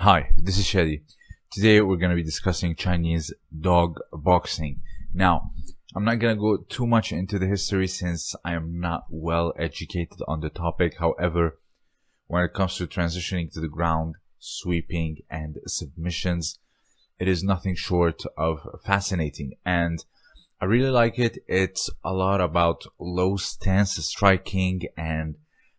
Hi, this is Shadi. Today we're going to be discussing Chinese dog boxing. Now, I'm not going to go too much into the history since I am not well educated on the topic. However, when it comes to transitioning to the ground, sweeping, and submissions, it is nothing short of fascinating. And I really like it. It's a lot about low stance striking and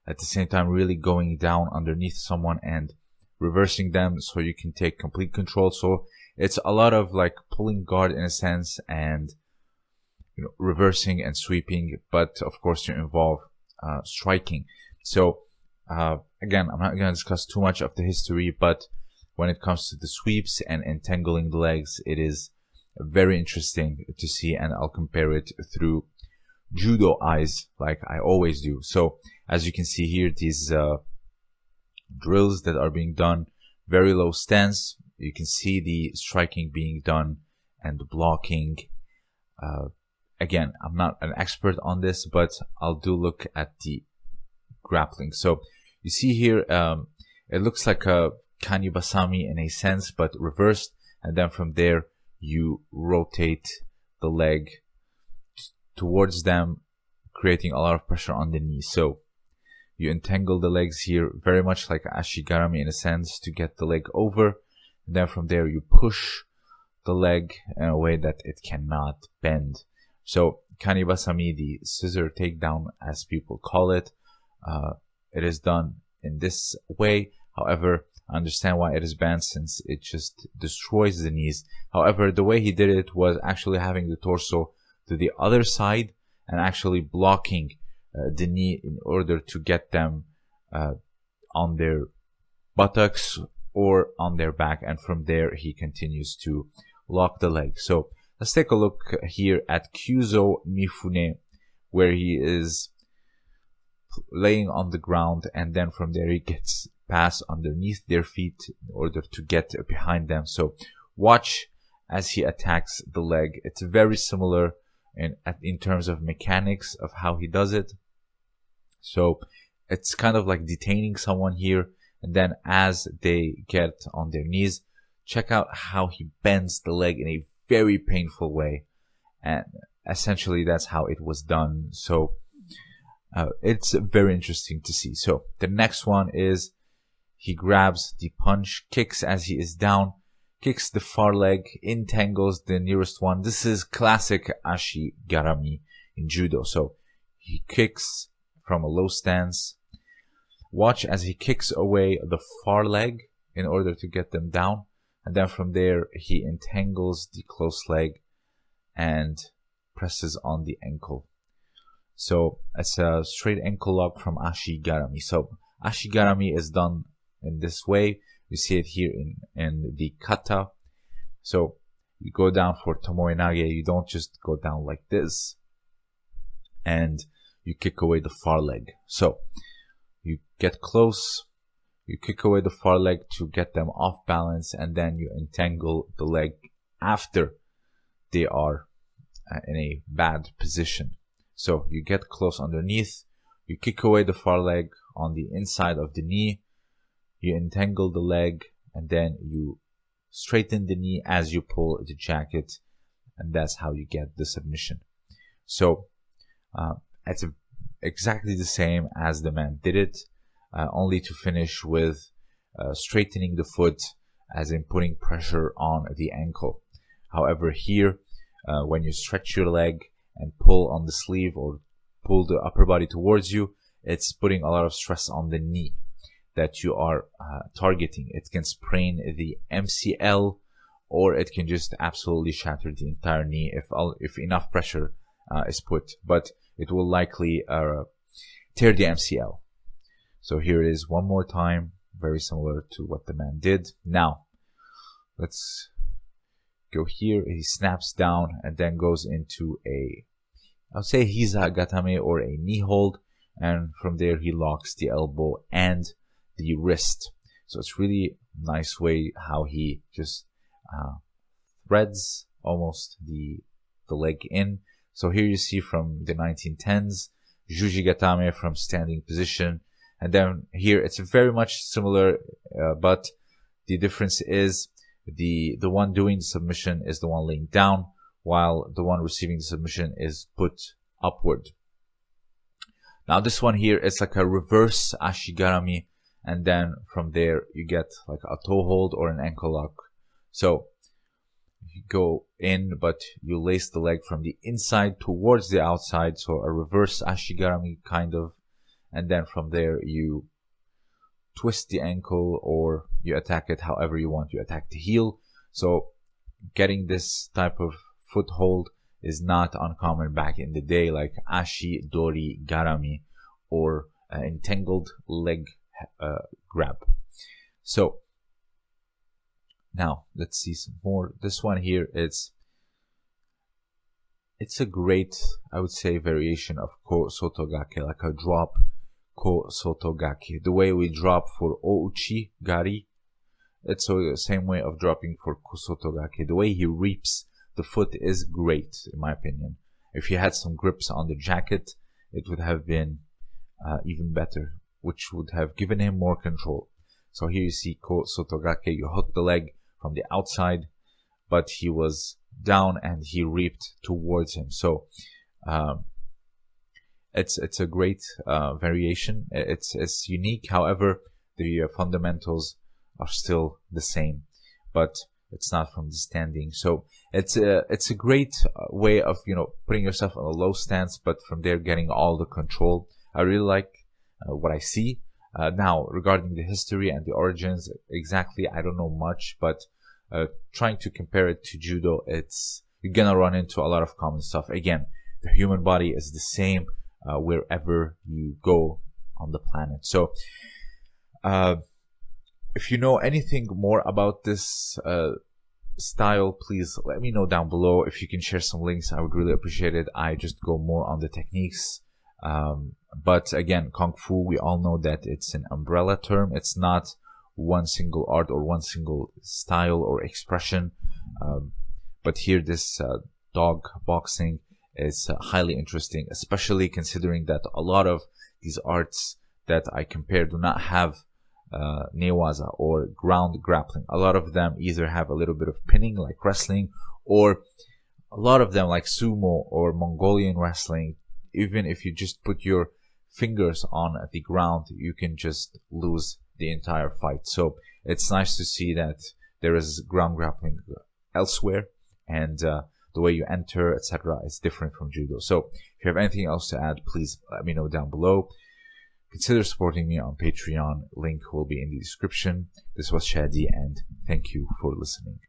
at the same time really going down underneath someone and reversing them so you can take complete control. So it's a lot of like pulling guard in a sense and you know reversing and sweeping, but of course you involve uh, striking. So uh, again, I'm not going to discuss too much of the history, but when it comes to the sweeps and entangling the legs, it is very interesting to see, and I'll compare it through judo eyes, like I always do. So as you can see here, these uh, drills that are being done, very low stance. You can see the striking being done and the blocking. Uh, again, I'm not an expert on this, but I'll do look at the grappling. So you see here, um, it looks like a kanibasami in a sense, but reversed. And then from there, you rotate the leg towards them, creating a lot of pressure on the knee. So you entangle the legs here very much like ashigarami in a sense to get the leg over. And then from there you push the leg in a way that it cannot bend. So kanibasami, the scissor takedown as people call it, uh, it is done in this way. However, I understand why it is banned since it just destroys the knees. However, the way he did it was actually having the torso to the other side and actually blocking the knee in order to get them uh, on their buttocks or on their back and from there he continues to lock the leg. So let's take a look here at Kyuzo Mifune where he is laying on the ground and then from there he gets past underneath their feet in order to get behind them. So watch as he attacks the leg. It's very similar in in terms of mechanics of how he does it so it's kind of like detaining someone here. And then as they get on their knees, check out how he bends the leg in a very painful way. And essentially that's how it was done. So uh, it's very interesting to see. So the next one is he grabs the punch, kicks as he is down, kicks the far leg, entangles the nearest one. This is classic Ashi Garami in judo. So he kicks from a low stance. Watch as he kicks away the far leg in order to get them down. And then from there, he entangles the close leg and presses on the ankle. So it's a straight ankle lock from Ashigarami. So Ashigarami is done in this way. You see it here in, in the kata. So you go down for Tomoe Nage. You don't just go down like this. And you kick away the far leg. So you get close, you kick away the far leg to get them off balance, and then you entangle the leg after they are uh, in a bad position. So you get close underneath, you kick away the far leg on the inside of the knee, you entangle the leg, and then you straighten the knee as you pull the jacket, and that's how you get the submission. So uh, it's exactly the same as the man did it, uh, only to finish with uh, straightening the foot, as in putting pressure on the ankle. However, here, uh, when you stretch your leg and pull on the sleeve or pull the upper body towards you, it's putting a lot of stress on the knee that you are uh, targeting. It can sprain the MCL or it can just absolutely shatter the entire knee if, if enough pressure uh, is put. But it will likely uh, tear the MCL. So here it is one more time, very similar to what the man did. Now, let's go here. He snaps down and then goes into a, I'll say Hiza Gatame or a knee hold. And from there, he locks the elbow and the wrist. So it's really nice way how he just uh, threads almost the the leg in so here you see from the 1910s, Juji Gatame from standing position. And then here it's very much similar, uh, but The difference is the the one doing the submission is the one laying down, while the one receiving the submission is put upward. Now this one here is like a reverse ashigarami, and then from there you get like a toe hold or an ankle lock. So go in, but you lace the leg from the inside towards the outside, so a reverse ashigarami kind of, and then from there you twist the ankle or you attack it however you want. You attack the heel. So getting this type of foothold is not uncommon back in the day, like ashi dori garami or uh, entangled leg uh, grab. So now let's see some more. This one here is it's a great, I would say, variation of ko sotogake, like a drop ko sotogake. The way we drop for ouchi gari, it's the same way of dropping for ko sotogake. The way he reaps the foot is great, in my opinion. If he had some grips on the jacket, it would have been uh, even better, which would have given him more control. So here you see Ko Sotogake, you hook the leg from the outside, but he was down and he reaped towards him. So um, it's it's a great uh, variation. It's it's unique. However, the uh, fundamentals are still the same, but it's not from the standing. So it's a it's a great uh, way of you know putting yourself in a low stance, but from there getting all the control. I really like uh, what I see. Uh, now regarding the history and the origins, exactly I don't know much, but uh, trying to compare it to judo, it's you're gonna run into a lot of common stuff. Again, the human body is the same uh, wherever you go on the planet. So, uh, if you know anything more about this uh, style, please let me know down below. If you can share some links, I would really appreciate it. I just go more on the techniques. Um, but again, Kung Fu, we all know that it's an umbrella term. It's not one single art or one single style or expression. Um, but here, this uh, dog boxing is uh, highly interesting, especially considering that a lot of these arts that I compare do not have uh, newaza or ground grappling. A lot of them either have a little bit of pinning like wrestling or a lot of them like sumo or Mongolian wrestling. Even if you just put your fingers on the ground, you can just lose the entire fight. So it's nice to see that there is ground grappling elsewhere and uh, the way you enter, etc., is different from judo. So if you have anything else to add, please let me know down below. Consider supporting me on Patreon. Link will be in the description. This was Shadi, and thank you for listening.